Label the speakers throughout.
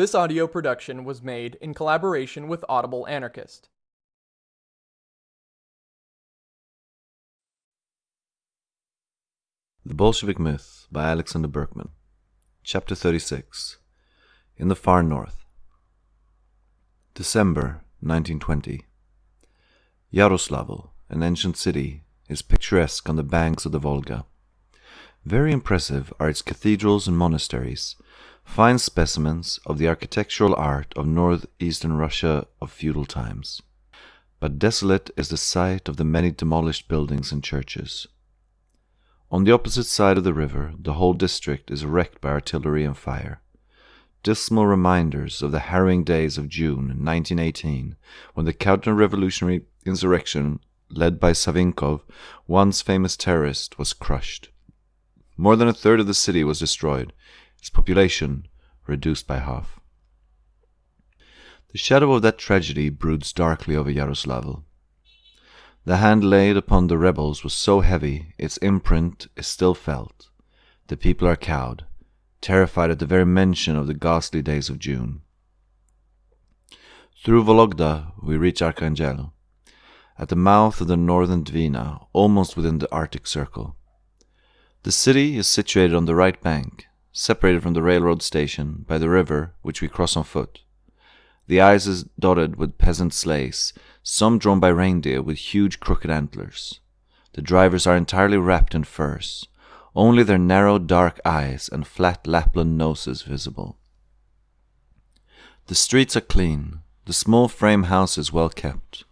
Speaker 1: This audio production was made in collaboration with Audible Anarchist.
Speaker 2: The Bolshevik Myth by Alexander Berkman. Chapter 36 In the Far North. December 1920. Yaroslavl, an ancient city, is picturesque on the banks of the Volga. Very impressive are its cathedrals and monasteries, fine specimens of the architectural art of northeastern Russia of feudal times. But desolate is the sight of the many demolished buildings and churches. On the opposite side of the river, the whole district is wrecked by artillery and fire. Dismal reminders of the harrowing days of June 1918, when the counter-revolutionary insurrection led by Savinkov, once famous terrorist, was crushed. More than a third of the city was destroyed, its population reduced by half. The shadow of that tragedy broods darkly over Yaroslavl. The hand laid upon the rebels was so heavy its imprint is still felt. The people are cowed, terrified at the very mention of the ghastly days of June. Through Vologda we reach Archangel, at the mouth of the northern Dvina, almost within the Arctic Circle. The city is situated on the right bank, separated from the railroad station by the river which we cross on foot. The ice is dotted with peasant sleighs, some drawn by reindeer with huge crooked antlers. The drivers are entirely wrapped in furs, only their narrow dark eyes and flat Lapland noses visible. The streets are clean, the small frame houses well kept.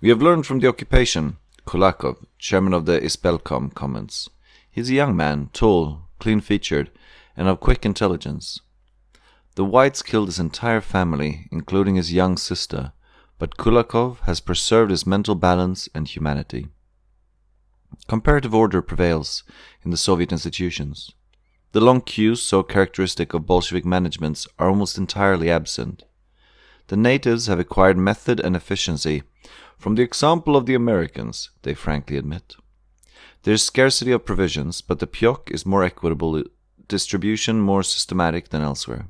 Speaker 2: We have learned from the occupation, Kulakov, chairman of the Ispolkom, comments. He is a young man, tall, clean featured, and of quick intelligence. The whites killed his entire family, including his young sister, but Kulakov has preserved his mental balance and humanity. Comparative order prevails in the Soviet institutions. The long queues so characteristic of Bolshevik managements are almost entirely absent. The natives have acquired method and efficiency from the example of the Americans, they frankly admit. There is scarcity of provisions, but the pyok is more equitable distribution more systematic than elsewhere.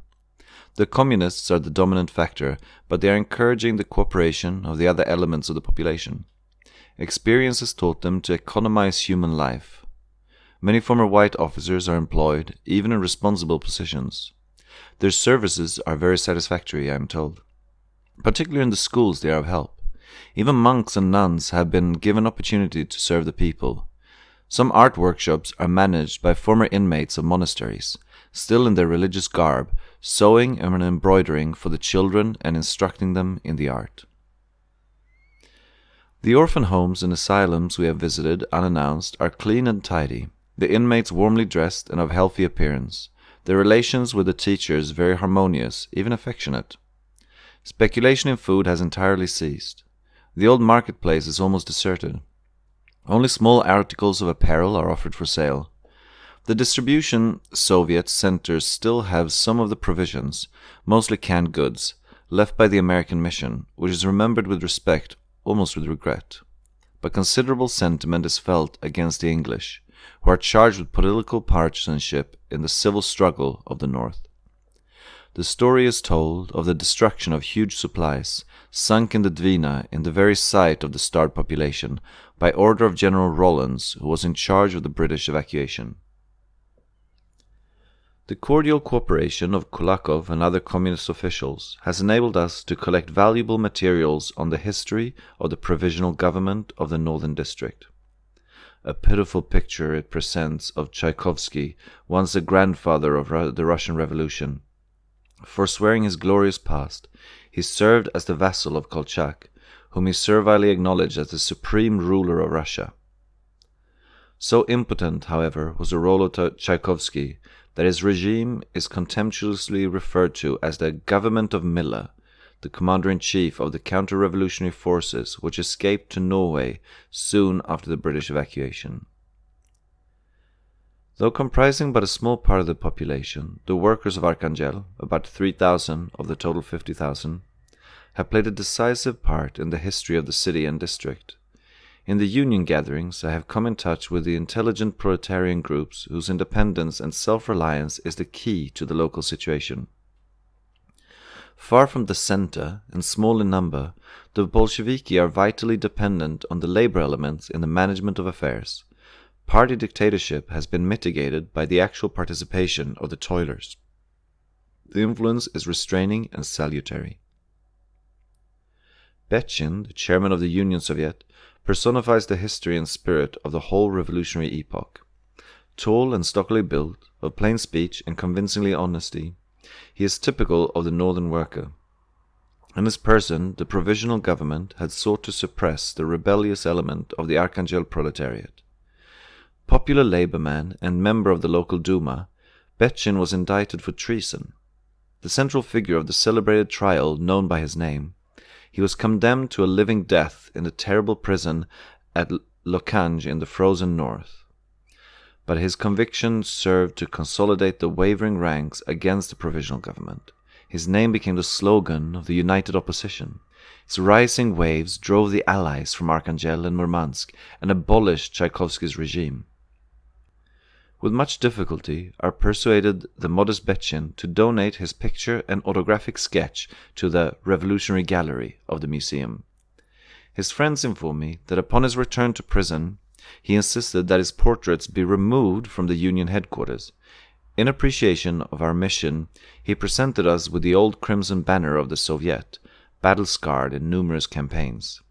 Speaker 2: The communists are the dominant factor, but they are encouraging the cooperation of the other elements of the population. Experience has taught them to economize human life. Many former white officers are employed, even in responsible positions. Their services are very satisfactory, I am told. Particularly in the schools, they are of help. Even monks and nuns have been given opportunity to serve the people. Some art workshops are managed by former inmates of monasteries, still in their religious garb, sewing and embroidering for the children and instructing them in the art. The orphan homes and asylums we have visited unannounced are clean and tidy, the inmates warmly dressed and of healthy appearance, their relations with the teachers very harmonious, even affectionate. Speculation in food has entirely ceased. The old marketplace is almost deserted. Only small articles of apparel are offered for sale. The distribution Soviet centers still have some of the provisions, mostly canned goods, left by the American mission, which is remembered with respect, almost with regret. But considerable sentiment is felt against the English, who are charged with political partisanship in the civil struggle of the North. The story is told of the destruction of huge supplies, sunk in the Dvina in the very sight of the starved population, by order of General Rollins, who was in charge of the British evacuation. The cordial cooperation of Kulakov and other communist officials has enabled us to collect valuable materials on the history of the provisional government of the Northern District. A pitiful picture it presents of Tchaikovsky, once the grandfather of the Russian Revolution. Forswearing his glorious past, he served as the vassal of Kolchak, whom he servilely acknowledged as the supreme ruler of Russia. So impotent, however, was the role of Tchaikovsky that his regime is contemptuously referred to as the government of Miller, the commander-in-chief of the counter-revolutionary forces which escaped to Norway soon after the British evacuation. Though comprising but a small part of the population, the workers of Archangel, about 3,000 of the total 50,000, have played a decisive part in the history of the city and district. In the union gatherings, I have come in touch with the intelligent proletarian groups whose independence and self reliance is the key to the local situation. Far from the center and small in number, the Bolsheviki are vitally dependent on the labor elements in the management of affairs. Party dictatorship has been mitigated by the actual participation of the toilers. The influence is restraining and salutary. Betchin, the chairman of the Union Soviet, personifies the history and spirit of the whole revolutionary epoch. Tall and stockily built, of plain speech and convincingly honesty, he is typical of the northern worker. In his person, the provisional government had sought to suppress the rebellious element of the Archangel proletariat. Popular labor man and member of the local Duma, Betchin was indicted for treason. The central figure of the celebrated trial known by his name, he was condemned to a living death in the terrible prison at Lokhanj in the frozen north. But his conviction served to consolidate the wavering ranks against the provisional government. His name became the slogan of the united opposition. Its rising waves drove the Allies from Archangel and Murmansk and abolished Tchaikovsky's regime. With much difficulty, I persuaded the modest Betchin to donate his picture and autographic sketch to the Revolutionary Gallery of the museum. His friends inform me that upon his return to prison, he insisted that his portraits be removed from the Union headquarters. In appreciation of our mission, he presented us with the old crimson banner of the Soviet, battle scarred in numerous campaigns.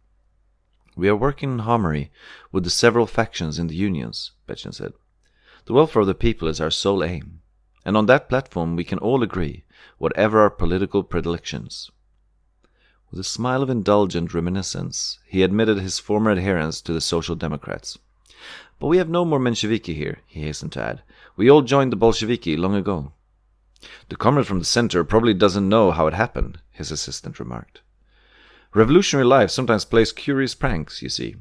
Speaker 2: We are working in harmony with the several factions in the unions, Betchin said. The welfare of the people is our sole aim, and on that platform we can all agree, whatever our political predilections. With a smile of indulgent reminiscence, he admitted his former adherence to the Social Democrats. But we have no more Mensheviki here, he hastened to add. We all joined the Bolsheviki long ago. The comrade from the center probably doesn't know how it happened, his assistant remarked. Revolutionary life sometimes plays curious pranks, you see.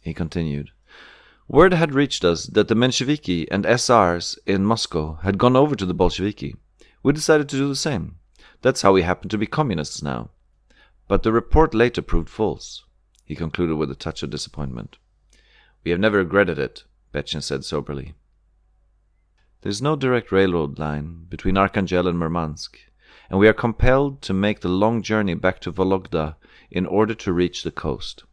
Speaker 2: He continued. Word had reached us that the Mensheviki and SRs in Moscow had gone over to the Bolsheviki. We decided to do the same. That's how we happen to be communists now. But the report later proved false, he concluded with a touch of disappointment. We have never regretted it, Betchin said soberly. There is no direct railroad line between Archangel and Murmansk, and we are compelled to make the long journey back to Vologda in order to reach the coast.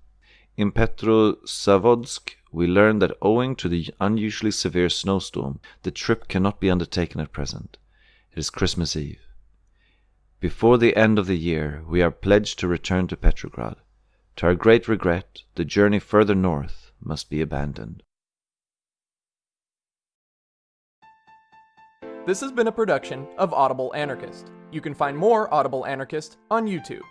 Speaker 2: In Petrozavodsk, we learn that owing to the unusually severe snowstorm, the trip cannot be undertaken at present. It is Christmas Eve. Before the end of the year, we are pledged to return to Petrograd. To our great regret, the journey further north must be abandoned.
Speaker 1: This has been a production of Audible Anarchist. You can find more Audible Anarchist on YouTube.